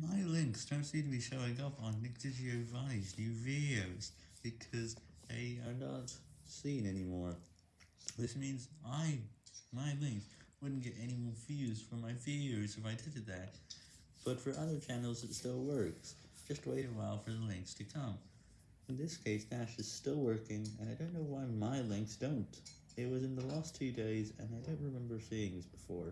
My links don't seem to be showing up on Nick Giovanni's new videos because they are not seen anymore. This means I, my links, wouldn't get any more views for my videos if I did that. But for other channels it still works. Just wait a while for the links to come. In this case Dash is still working and I don't know why my links don't. It was in the last two days and I don't remember seeing this before.